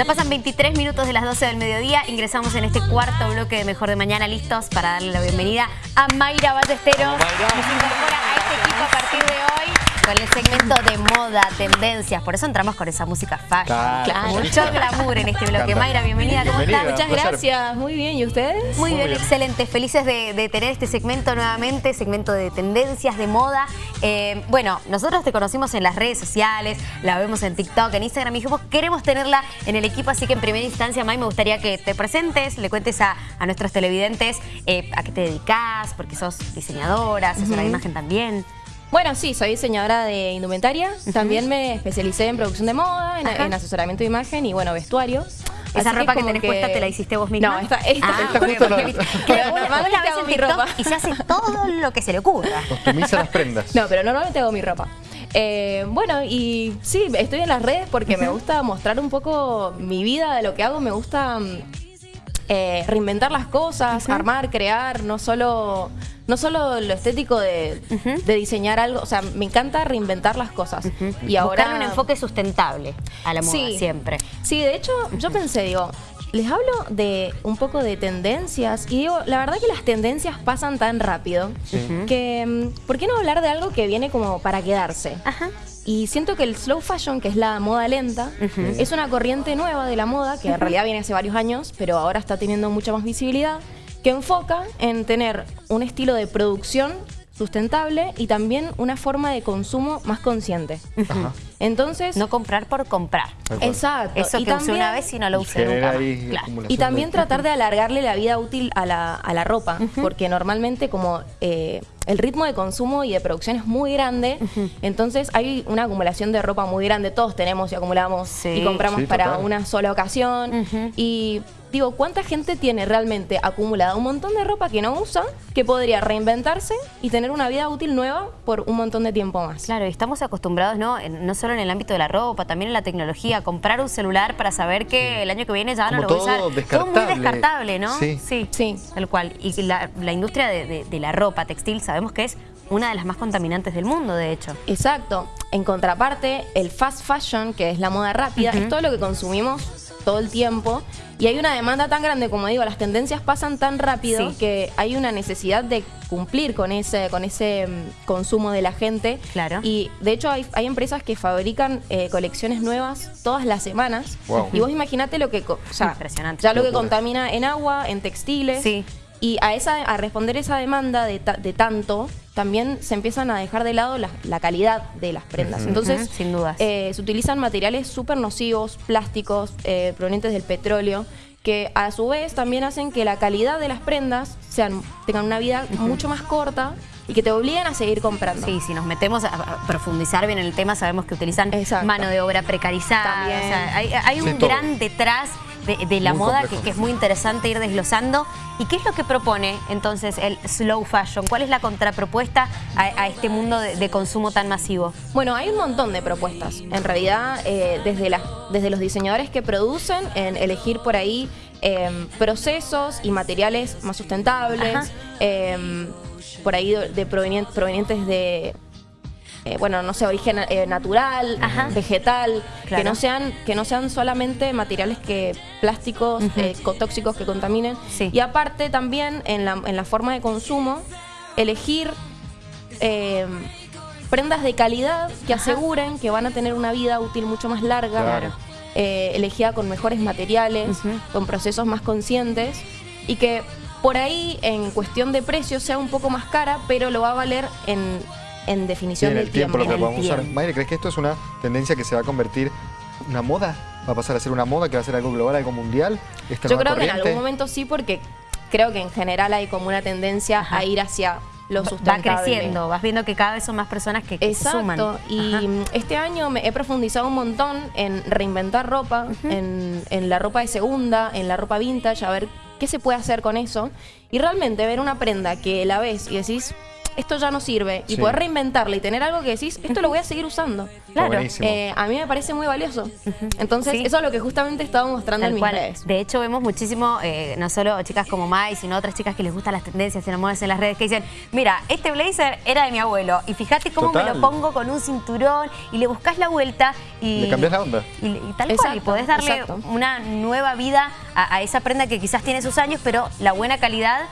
Ya pasan 23 minutos de las 12 del mediodía. Ingresamos en este cuarto bloque de Mejor de Mañana, listos para darle la bienvenida a Mayra Ballesteros. Que se incorpora a este equipo a partir de hoy con el segmento de moda, tendencias. Por eso entramos con esa música fashion. Claro. Mucho glamour en este bloque. Mayra, bienvenida. ¿Cómo Bienvenida. estás? Muchas gracias, muy bien. ¿Y ustedes? Muy, Muy bien, bien. excelente. Felices de, de tener este segmento nuevamente, segmento de tendencias, de moda. Eh, bueno, nosotros te conocimos en las redes sociales, la vemos en TikTok, en Instagram y dijimos, queremos tenerla en el equipo, así que en primera instancia, May, me gustaría que te presentes, le cuentes a, a nuestros televidentes eh, a qué te dedicas, porque sos diseñadora, asesora de Ujú. imagen también. Bueno, sí, soy diseñadora de indumentaria. También me especialicé en producción de moda, en, asesoramiento de imagen y, bueno, vestuario. Esa Así ropa que, tenés puesta te la hiciste vos misma. No, esta, esta, Ah, Esta porque- justo no. que Normalmente hago mi ropa. Y se hace todo lo que se le ocurra. Optimiza las prendas. No, pero normalmente hago mi ropa. Eh, bueno, y sí, estoy en las redes porque me gusta mostrar un poco mi vida de lo que hago. Me gusta mm, eh, reinventar las cosas, armar, crear, no solo, no solo lo estético de, de diseñar algo. O sea, me encanta reinventar las cosas. Y ahora. Buscarle un enfoque sustentable a la moda Sí. siempre. Sí, de hecho, yo pensé, digo, les hablo de un poco de tendencias y digo, la verdad que las tendencias pasan tan rápido que, mm, ¿por qué no hablar de algo que viene como para quedarse? Ajá. Y siento que el slow fashion, que es la moda lenta, es una corriente nueva de la moda, que en realidad viene hace varios años, pero ahora está teniendo mucha más visibilidad, que enfoca en tener un estilo de producción sustentable y también una forma de consumo más consciente. Ajá. Entonces, No comprar por comprar. Exacto. Eso y que usé también- una vez y no lo usé nunca más. Claro. Y también de- tratar de alargarle la vida útil a la, a la ropa, porque normalmente como eh, el ritmo de consumo y de producción es muy grande, entonces hay una acumulación de ropa muy grande, todos tenemos y acumulamos Sí. y compramos Sí, para total. una sola ocasión. Y digo, ¿cuánta gente tiene realmente acumulada un montón de ropa que no usa, que podría reinventarse y tener una vida útil nueva por un montón de tiempo más? Claro, y estamos acostumbrados, ¿no? En- no solo en el ámbito de la ropa, también en la tecnología, a comprar un celular para saber que el año que viene ya no Como lo voy a usar. todo Todo muy descartable. descartable, ¿no? Sí. sí. Sí. Tal cual. Y la, la industria de, de- de la ropa textil sabemos que es una de las más contaminantes del mundo, de hecho. Exacto. En contraparte, el fast fashion, que es la moda rápida, es todo lo que consumimos todo el tiempo. Y hay una demanda tan grande, como digo, las tendencias pasan tan rápido Sí. que hay una necesidad de cumplir con ese, con ese mm, consumo de la gente. Claro. Y de hecho hay, hay empresas que fabrican eh, colecciones nuevas todas las semanas. Wow. Y vos imaginate lo que, sea, Impresionante. ya lo que contamina en agua, en textiles. Sí. Y a, esa, a responder esa demanda de, ta- de tanto, también se empiezan a dejar de lado la, la calidad de las prendas. Entonces, sin dudas. eh, se utilizan materiales súper nocivos, plásticos, eh, provenientes del petróleo, que a su vez también hacen que la calidad de las prendas sean, tengan una vida mucho más corta y que te obliguen a seguir comprando. Sí, si nos metemos a, a profundizar bien en el tema, sabemos que utilizan Exacto. mano de obra precarizada. También. o sea, hay, hay Sí, un todo. gran detrás de, de la Muy moda que, es muy interesante ir desglosando. ¿Y qué es lo que propone entonces el slow fashion? ¿Cuál es la contrapropuesta a, a este mundo de, de consumo tan masivo? Bueno, hay un montón de propuestas. En realidad, eh, desde, las- desde los diseñadores que producen, en elegir por ahí em, procesos y materiales más sustentables, em, por ahí de, de provenien- provenientes de, eh, bueno, no sé, origen eh, natural, Ajá. vegetal, Claro. que, no sean, que no sean solamente materiales que plásticos, eh, co- tóxicos que contaminen. Sí. Y aparte también en la, en la forma de consumo, elegir eh, prendas de calidad que aseguren que van a tener una vida útil mucho más larga, Claro. eh, elegida con mejores materiales, con procesos más conscientes y que por ahí en cuestión de precio sea un poco más cara, pero lo va a valer en, en definición en del el tiempo, lo En que el podemos usar. tiempo. Mayre, ¿crees que esto es una tendencia que se va a convertir en una moda? ¿Va a pasar a ser una moda que va a ser algo global, algo mundial? ¿Esta Yo creo que en algún momento sí, porque creo que en general hay como una tendencia Ajá. a ir hacia lo Va sustentable. creciendo, vas viendo que cada vez son más personas que, que se suman. Exacto, y Ajá. este año me he profundizado un montón en reinventar ropa, en, en la ropa de segunda, en la ropa vintage, a ver qué se puede hacer con eso. Y realmente ver una prenda que la ves y decís, esto ya no sirve y Sí. poder reinventarla y tener algo que decís, esto lo voy a seguir usando. Buenísimo. Eh, a mí me parece muy valioso. Entonces, Sí. eso es lo que justamente estaba mostrando Tal en mis cual. redes. De hecho, vemos muchísimo, eh, no solo chicas como Mai, sino otras chicas que les gustan las tendencias, se enamoran en las redes, que dicen, mira, este blazer era de mi abuelo y fíjate cómo me lo pongo con un cinturón y le buscas la vuelta y... Le cambias la onda. Y, y tal cual, y podés darle exacto. una nueva vida a, a esa prenda que quizás tiene sus años, pero la buena calidad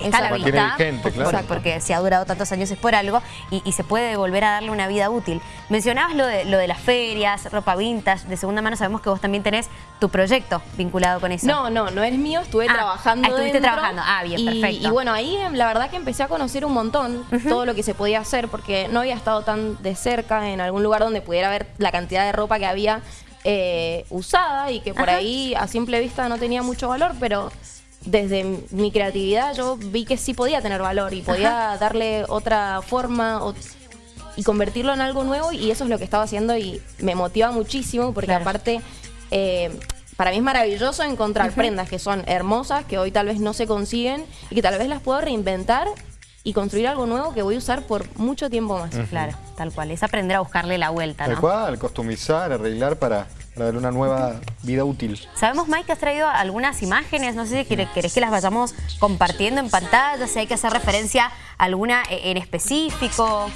está a la vista. vigente, porque, si ha durado tantos años es por algo y, y se puede volver a darle una vida útil. Mencionabas lo de, lo de las ferias, ropa vintage, de segunda mano, sabemos que vos también tenés tu proyecto vinculado con eso. No, no, no es mío, estuve Ah, trabajando ah, estuviste dentro. trabajando. Ah, bien, y, perfecto. Y bueno, ahí em, la verdad que empecé a conocer un montón todo lo que se podía hacer porque no había estado tan de cerca en algún lugar donde pudiera ver la cantidad de ropa que había eh, usada y que por Ajá. ahí a simple vista no tenía mucho valor, pero desde mi creatividad yo vi que sí podía tener valor y podía darle otra forma o- y convertirlo en algo nuevo y eso es lo que estaba haciendo y me motiva muchísimo porque Claro. aparte eh, para mí es maravilloso encontrar prendas que son hermosas, que hoy tal vez no se consiguen y que tal vez las puedo reinventar y construir algo nuevo que voy a usar por mucho tiempo más. Claro, tal cual. Es aprender a buscarle la vuelta, Tal ¿no? cual, customizar, arreglar para, para darle una nueva vida útil. Sabemos, Mike, que has traído algunas imágenes, no sé si querés que las vayamos compartiendo en pantalla, si hay que hacer referencia a alguna eh, en específico.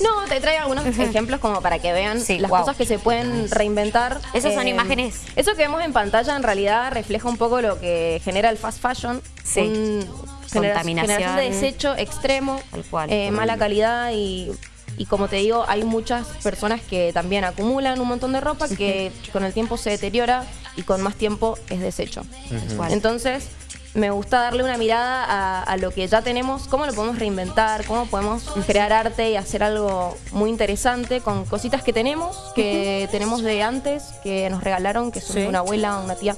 No, te traigo algunos ejemplos como para que vean Sí, las wow. cosas que se pueden reinventar. Eh, Esas son imágenes. Eso que vemos en pantalla en realidad refleja un poco lo que genera el fast fashion. Sí. Un- genera- Contaminación. generación de desecho extremo, Tal cual. eh, mala calidad y, y como te digo, hay muchas personas que también acumulan un montón de ropa que con el tiempo se deteriora y con más tiempo es desecho. Entonces, me gusta darle una mirada a, a lo que ya tenemos, cómo lo podemos reinventar, cómo podemos crear arte y hacer algo muy interesante con cositas que tenemos, que tenemos de antes, que nos regalaron, que son Sí. una abuela, una tía,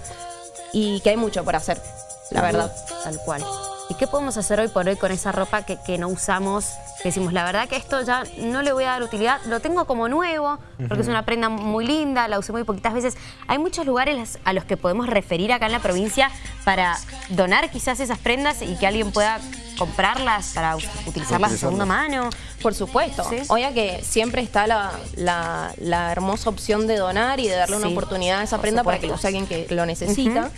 y que hay mucho por hacer, la verdad. Tal cual. ¿Y qué podemos hacer hoy por hoy con esa ropa que, que no usamos? Que decimos, la verdad que esto ya no le voy a dar utilidad, lo tengo como nuevo, porque es una prenda muy linda, la usé muy poquitas veces. Hay muchos lugares a los que podemos referir acá en la provincia para donar quizás esas prendas y que alguien pueda comprarlas para utilizarlas de segunda mano. Por supuesto. Sí. Que siempre está la, la- la hermosa opción de donar y de darle una oportunidad a esa por prenda para que lo use alguien que lo necesita. Ujú.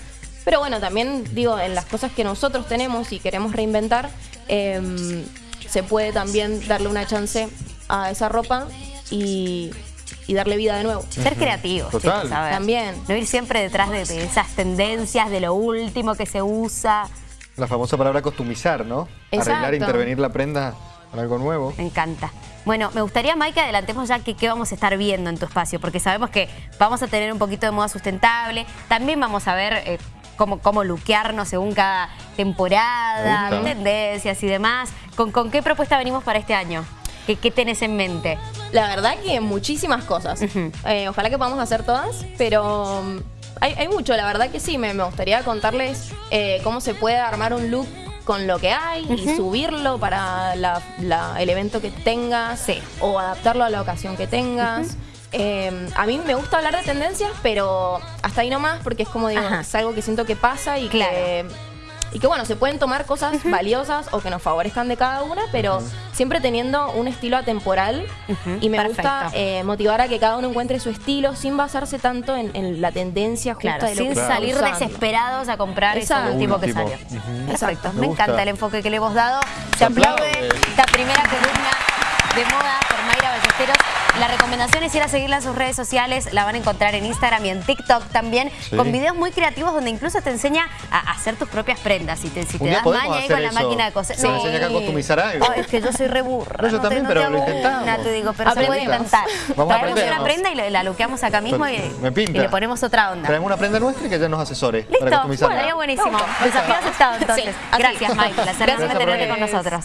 Pero bueno, también digo, en las cosas que nosotros tenemos y queremos reinventar, em, se puede también darle una chance a esa ropa y, y darle vida de nuevo. Ser creativos, Total. chicos, a ver. También. No ir siempre detrás de, de esas tendencias, de lo último que se usa. La famosa palabra customizar, ¿no? Exacto. Arreglar, intervenir la prenda con algo nuevo. Me encanta. Bueno, me gustaría, Mike, que adelantemos ya que qué vamos a estar viendo en tu espacio, porque sabemos que vamos a tener un poquito de moda sustentable. También vamos a ver eh, cómo, cómo luquearnos según cada temporada, tendencias y demás. ¿Con, con qué propuesta venimos para este año? ¿Qué, qué tenés en mente? La verdad que muchísimas cosas. Eh, ojalá que podamos hacer todas, pero um, hay, hay mucho, la verdad que sí. Me, me gustaría contarles eh, cómo se puede armar un look con lo que hay y subirlo para la- la- el evento que tengas Sí. o adaptarlo a la ocasión que tengas. Eh, a mí me gusta hablar de tendencias, pero hasta ahí nomás, porque es como digo, Ajá. es algo que siento que pasa y Claro. que y que bueno, se pueden tomar cosas valiosas o que nos favorezcan de cada una, pero siempre teniendo un estilo atemporal. Y me perfecto. gusta eh, motivar a que cada uno encuentre su estilo sin basarse tanto en, en la tendencia justa Claro, de lo sin que salir usando. desesperados a comprar Exacto. eso último que salió. Exacto. me, Me encanta el enfoque que le hemos dado. Se Se aplaude. esta primera columna de moda por Mayra Ballesteros. La recomendación es ir a seguirla en sus redes sociales, la van a encontrar en Instagram y en TikTok también, Sí. con videos muy creativos donde incluso te enseña a hacer tus propias prendas. Si te, si te das maña ahí con la eso. máquina de coser. Se me enseña a customizar algo. Es que yo soy re burra. No, yo también, te pero lo intentamos. una, te digo, pero se puede intentar. Vamos a Traemos aprender. una prenda y la, la luqueamos acá mismo y, le ponemos otra onda. Traemos una prenda nuestra y que ella nos asesore para Listo, customizarla. estaría buenísimo. Desafío aceptado entonces. Sí. Gracias, Mike. Placer Gracias por tenerte con nosotros.